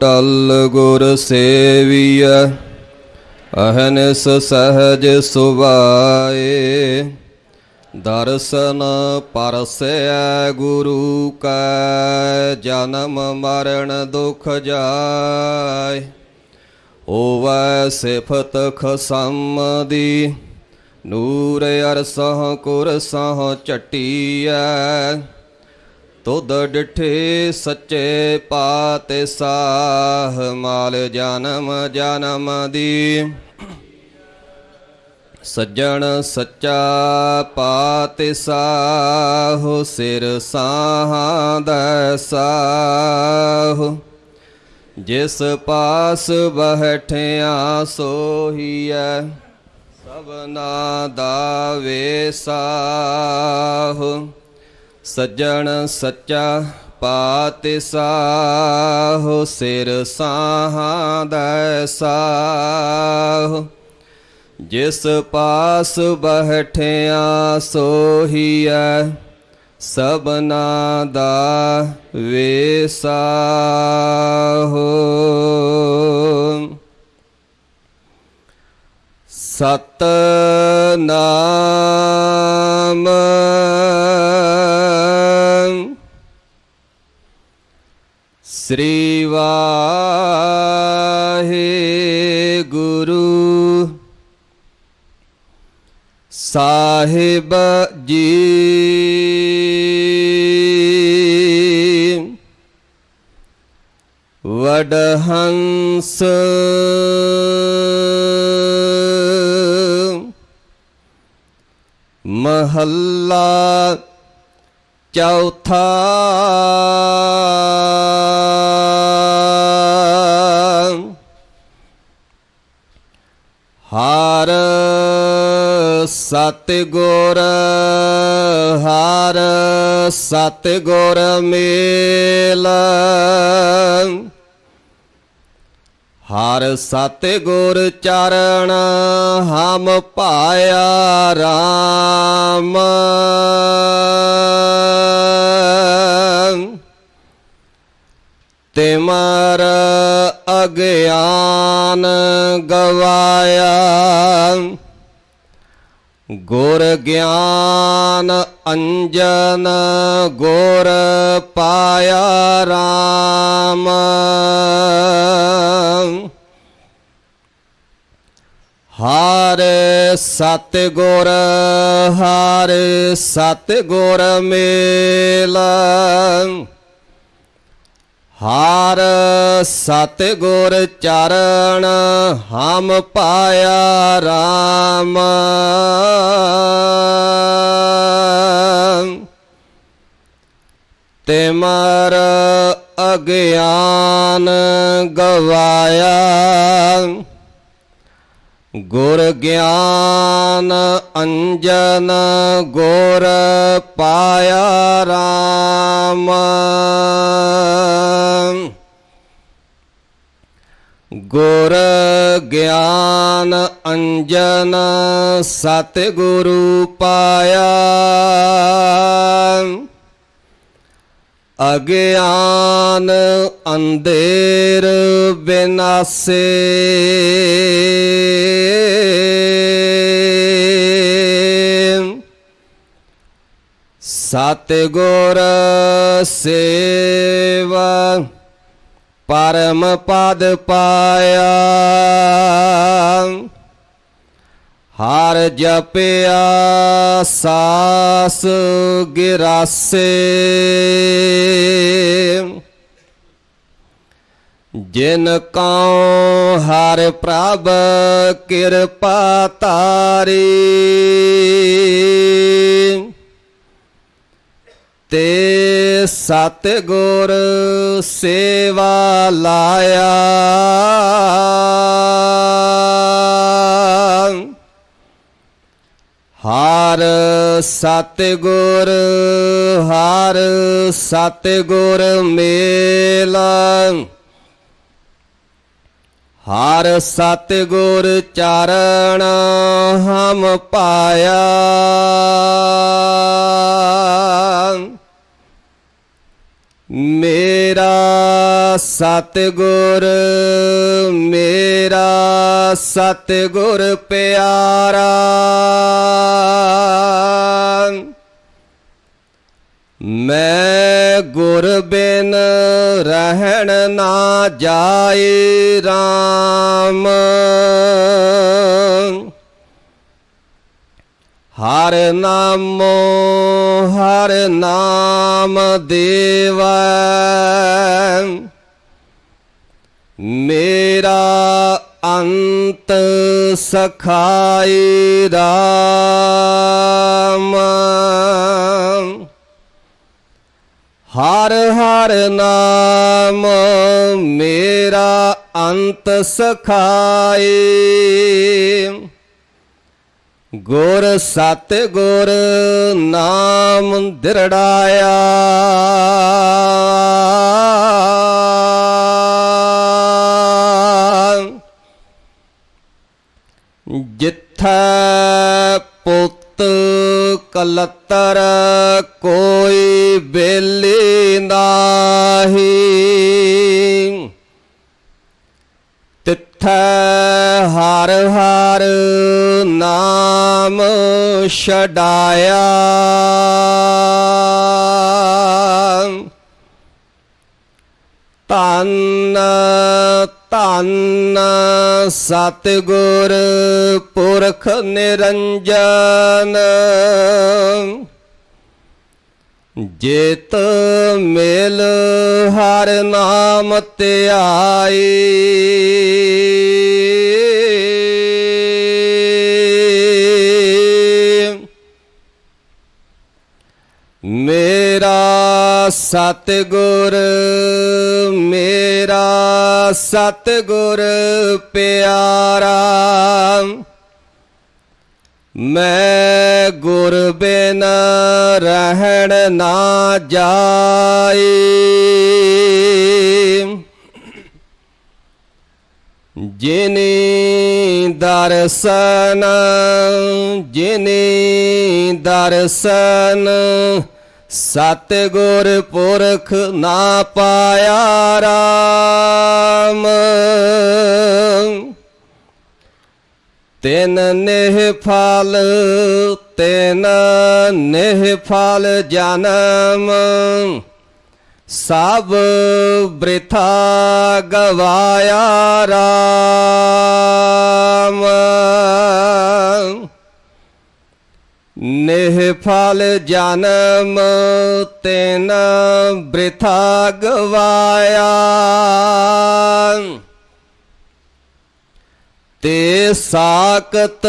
ਟਲ ਗੁਰ ਸੇਵੀਐ, ਅਹਨਿਸ ਸਹਜ ਸੁਭਾਏ। ਦਰਸ਼ਨ ਪਰਸੈ ਗੁਰੂ ਕੈ, ਜਨਮ ਮਰਨ ਦੁਖ ਜਾਏ। ਓਵੈ ਸਿਫਤ ਖਸਮ ਦੀ ਨੂਰ ਅਰਸਹ ਕੁਰਸਹ ਚਟੀਐ ਤੁਧ ਡਿਠੇ ਸੱਚੇ ਪਾਤੇ ਸਾਹ ਮਾਲ ਜਨਮ ਜਨਮ ਦੀ। ਸੱਜਣ ਸੱਚਾ ਪਾਤੇ ਸਾਹ ਸਿਰ ਸਾਹਾਂ ਦਾ ਸਾਹ। ਜਿਸ ਪਾਸ ਬਹਿਠਿਆ ਸੋਹੀਐ, ਸਭਨਾ ਦਾ ਵੇਸਾਹੁ ਸੱਜਣ ਸੱਚਾ ਪਾਤਿ ਸਾਹੁ ਸਿਰ ਸਾਹਾਂ ਦਾ ਸਾਹੁ। ਜਿਸ ਪਾਸ ਬਹਿਠਿਆ ਸੋਹੀਐ ਸਭਨਾ ਦਾ ਵੇਸਾਹੁ। ਸਤ ਨਾਮ ਸ੍ਰੀ ਵਾਹਿਗੁਰੂ। ਸਾਹਿਬ ਜੀ। ਵਡਹੰਸ। ਮਹੱਲਾ ਚੌਥਾ। ਹਰ ਸਤਿਗੁਰ ਹਰ ਸਤਿਗੁਰ ਮੇਲ। ਹਰ ਸਤਿਗੁਰ ਚਰਨ ਹਮ ਪਾਇਆ RAM ਤਿਮਰ ਅਗਿਆਨ ਗਵਾਇਆ। ਗੁਰ ਗਿਆਨ ਅੰਜਨ ਗੁਰ ਪਾਇਆ RAM ਹਰ ਸਤਿਗੁਰ ਹਰ ਸਤਿਗੁਰ ਮੇਲਾ। ਹਰ ਸਤਿਗੁਰ ਚਰਨ ਹਮ ਪਾਇਆ RAM ਤਿਮਰ ਅਗਿਆਨ ਗਵਾਇਆ। ਗੁਰ ਗਿਆਨ ਅੰਜਨ ਗੁਰ ਪਾਇਆ RAM ਗੁਰ ਗਿਆਨ ਅੰਜਨ ਸਤਿਗੁਰੂ ਪਾਇਆ। ਅਗਿਆਨ ਅੰਧੇਰ ਬਿਨਾਸੇ। ਸਤਿਗੁਰ ਸੇਵਾ ਪਰਮ ਪਦ ਪਾਇਆ। ਹਰ ਜਪਿਆ ਸਾਸ ਗਿਰਾਸੇ। ਜਿਨ ਕਉ ਹਰ ਪ੍ਰਭ ਕਿਰਪਾ ਤਾਰੀ। ਤੇ ਸਤਿਗੁਰ ਸੇਵਾ ਲਾਇਆ। ਹਰ ਸਤਿਗੁਰ ਹਰ ਸਤਿਗੁਰ ਮੇਲ। ਹਰ ਸਤਿਗੁਰ ਚਰਨ ਹਮ ਪਾਇਆ। ਮੇਰਾ ਸਤਿਗੁਰ ਮੇਰਾ ਸਤਿਗੁਰ ਪਿਆਰਾ। ਮੈਂ ਗੁਰ ਬਿਨ ਰਹਿਣ ਨਾ ਜਾਏ RAM ਹਰ ਨਾਮੋ, ਹਰ ਨਾਮ ਦੇਵ। ਮੇਰਾ ਅੰਤ ਸਖਾਈ ਰਾਮ। ਹਰ ਹਰ ਨਾਮ ਮੇਰਾ ਅੰਤ ਸਖਾਈ। ਗੁਰ ਸਤ ਗੁਰ ਨਾਮ ਦਿਰੜਾਇਆ। ਜਿੱਥੈ ਪੁੱਤ ਕਲਤਰ ਕੋਈ ਬੇਲੀ ਨਾਹੀ ਤਿੱਥੈ ਹਰ ਹਰ ਨਾਮ ਛਡਾਇਆ। ਤਨ ਧੰਨ ਸਤਿਗੁਰ ਪੁਰਖ ਨਿਰੰਜਨ। ਜਿਤ ਮਿਲ ਹਰ ਨਾਮ ਧਿਆਈ। ਸਤਿਗੁਰ ਮੇਰਾ ਸਤਿਗੁਰ ਪਿਆਰਾ। ਮੈਂ ਗੁਰ ਬਿਨ ਰਹਿਣ ਨਾ ਜਾਈ। ਜਿਨੀ ਦਰਸ਼ਨ ਜਿਨੀ ਦਰਸ਼ਨ ਸਤਿਗੁਰ ਪੁਰਖ ਨਾ ਪਾਇਆ ਰਾਮ। ਤਿਨ ਨਿਹ ਫਲ, ਤਿਨ ਨਿਹ ਫਲ ਜਨਮ। ਸਭ ਬ੍ਰਿਥਾ ਗਵਾਇਆ ਰਾਮ। ਨਿਹ ਫਲ ਜਨਮ ਤਿਨ ਬ੍ਰਿਥਾ ਗਵਾਇਆ ਤੇ ਸਾਕਤ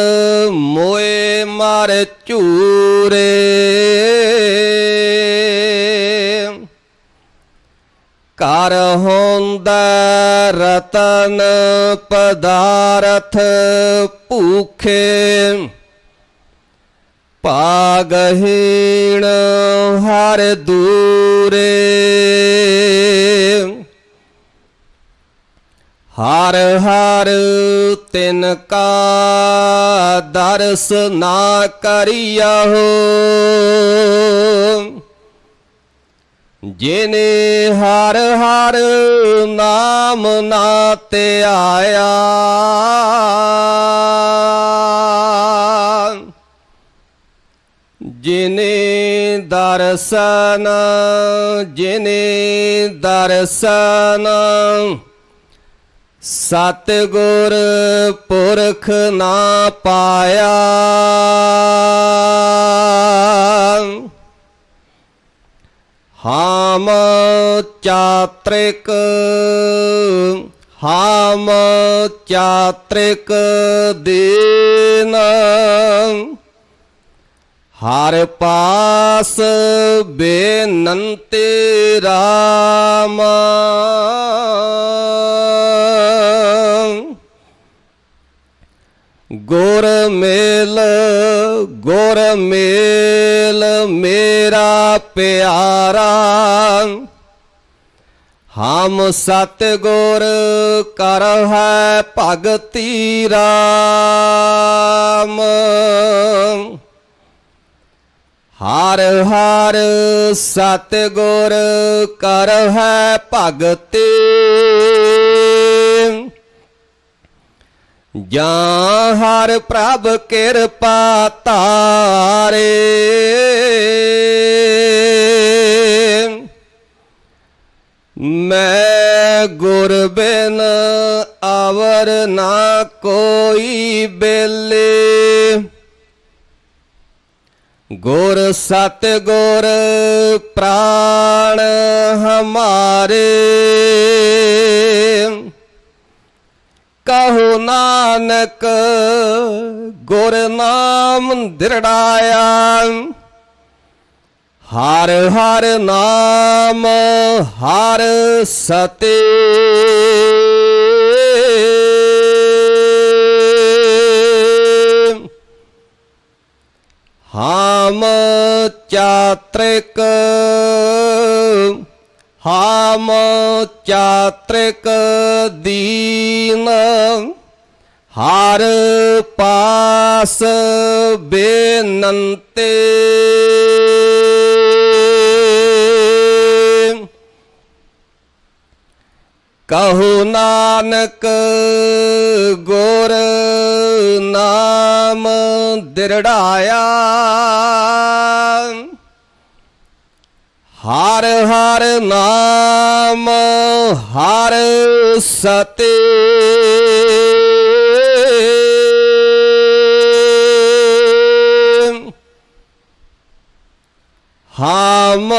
ਮੋਏ ਮਰ ਝੂਰੇ। ਕਰ ਹੁੰਦਾ ਰਤਨ ਪਦਾਰਥ ਭੂਖੇ। ਪਾਗਹੀਣ ਹਰ ਦੂਰੇ। ਹਰ ਹਰ ਤਿਨ ਕਾ ਦਰਸ ਨਾ ਕਰਿਆਹੋ ਜਿਨੇ ਹਰ ਹਰ ਨਾਮ ਨਾ ਧਿਆਇਆ ਜਿਨੇ ਦਰਸ਼ਨ ਜਿਨੇ ਦਰਸ਼ਨ ਸਤਿਗੁਰ ਪੁਰਖ ਨਾ ਪਾਇਆ। ਹਾਮ ਚਾਤ੍ਰਿਕ ਹਾਮ ਚਾਤ੍ਰਿਕ ਦੀਨ। ਹਰ ਪਾਸ ਬੇਨੰਤੇ ਰਾਮ। ਗੁਰ ਮੇਲ ਗੁਰ ਮੇਲ, ਮੇਰਾ ਪਿਆਰਾ। ਹਮ ਸਤਿਗੁਰ ਕਰ ਹੈ ਭਗਤੀ ਰਾਮ। ਹਰ ਹਰ ਸਤਿਗੁਰ ਕਰ ਹੈ ਭਗਤੀ। ਜਾਂ ਹਰ ਪ੍ਰਭ ਕਿਰਪਾ ਤਾਰੇ ਮੈਂ ਗੁਰ ਬਿਨ ਆਵਰ ਨਾ ਕੋਈ ਬੇਲੇ। ਗੁਰ ਸਤ ਗੁਰ ਪ੍ਰਾਣ ਹਮਾਰੇ। ਕਹੋ ਨਾਨਕ ਗੁਰ ਨਾਮ ਦਿਰੜਾਇਆ। ਹਰ ਹਰ ਨਾਮ, ਹਰ ਸਤੇ। ਹਾਮ ਚਾਤ੍ਰਿਕ ਹਾਮ ਚਾਤ੍ਰਿਕ ਦੀਨ ਹਰ ਪਾਸ ਬੇਨੰਤੇ ਕਹੋ ਨਾਨਕ ਗੁਰ ਨਾਮ ਦਿਰੜਾਇਆ। ਹਰ ਹਰ ਨਾਮ ਹਰ ਸਤੇ। ਹਾਮ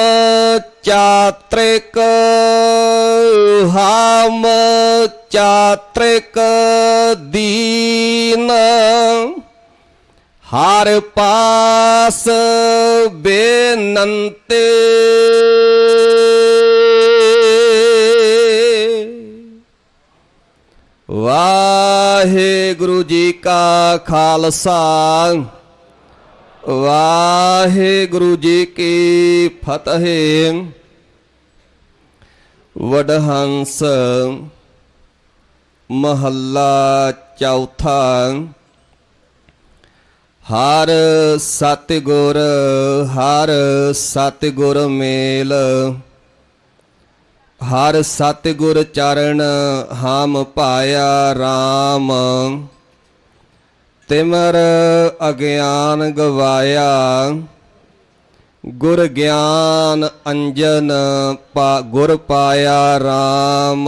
ਚਾਤ੍ਰਿਕ ਹਾਮ ਚਾਤ੍ਰਿਕ ਦੀਨ। ਹਰ ਪਾਸ ਬੇਨੰਤੇ। ਵਾਹਿਗੁਰੂ ਜੀ ਕਾ ਖਾਲਸਾ। ਵਾਹਿਗੁਰੂ ਜੀ ਕੀ ਫਤਿਹ। ਵਡਹੰਸ ਮਹੱਲਾ ਚੌਥਾ। ਹਰ ਸਤਿਗੁਰ ਹਰ ਸਤਿਗੁਰ ਮੇਲ। ਹਰ ਸਤਿਗੁਰ ਚਰਨ ਹਮ ਪਾਇਆ RAM ਤਿਮਰ ਅਗਿਆਨ ਗਵਾਇਆ ਗੁਰ ਗਿਆਨ ਅੰਜਨ ਪਾ ਗੁਰ ਪਾਇਆ RAM